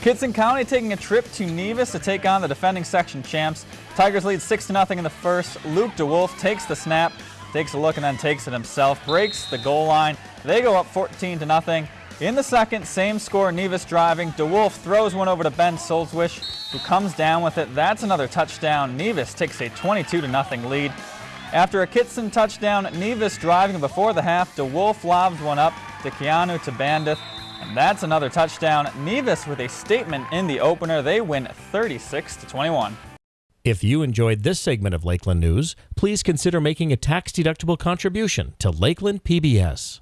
Kittson County taking a trip to Nevis to take on the defending section champs. Tigers lead 6 0 in the first. Luke DeWolf takes the snap, takes a look and then takes it himself, breaks the goal line. They go up 14 to nothing. In the second, same score, Nevis driving. DeWolf throws one over to Ben Solzwish, who comes down with it. That's another touchdown. Nevis takes a 22 to nothing lead. After a Kittson touchdown, Nevis driving before the half, DeWolf lobs one up to Keanu to Bandith, and that's another touchdown. Nevis with a statement in the opener. They win 36 to 21. If you enjoyed this segment of Lakeland News, please consider making a tax-deductible contribution to Lakeland PBS.